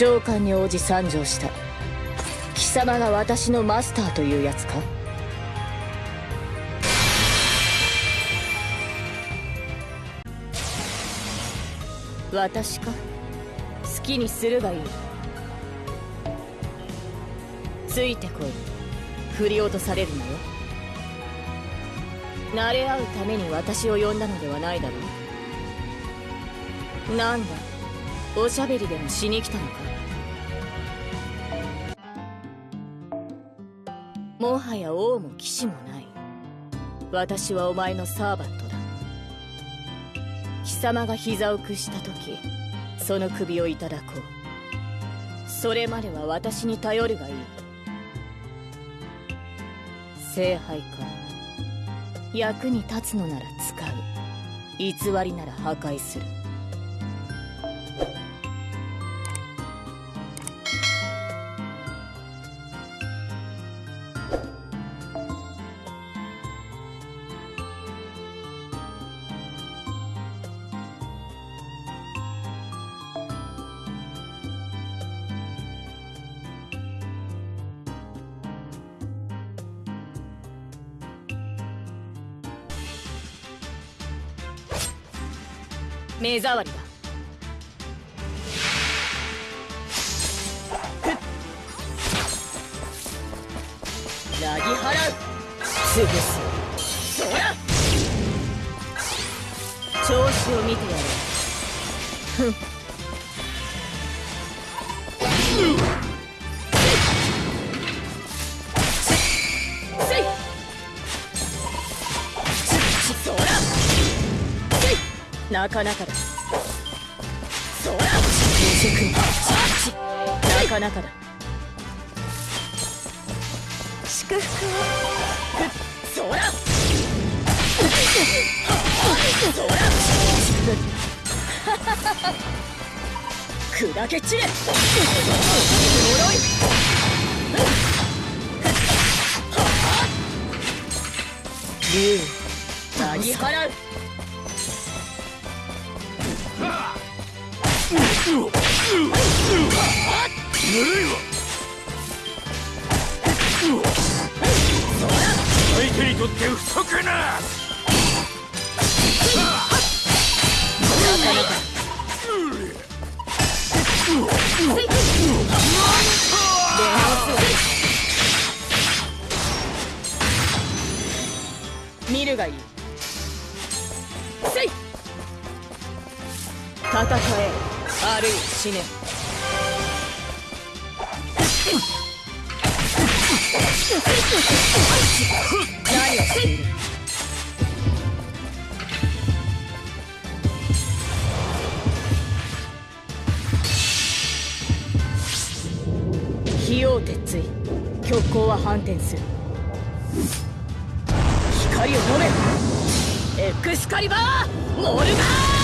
召喚に応じ参上した。貴様が私のマスターというやつか？私か？好きにするがいい。ついてこい。振り落とされるのよ。慣れ合うために私を呼んだのではないだろう。なんだ？おしゃべりでもしに来たのかもはや王も騎士もない。私はお前のサーバントだ。貴様が膝を屈した時その首をいただこうそれまでは私に頼るがいい聖杯か。役に立つのなら使う。偽りなら破壊する。目障りだ。なぎ払う潰すそら調子を見てやるふんなかなかだ。そらなかなかだ。祝福。をそらそら砕け散れ。呪い。竜払う相手にとって不足な。見るがいいせい戦え。あるいは死ね。何をしている費用鉄槌極光は反転する。光を飲め。エクスカリバーモルガー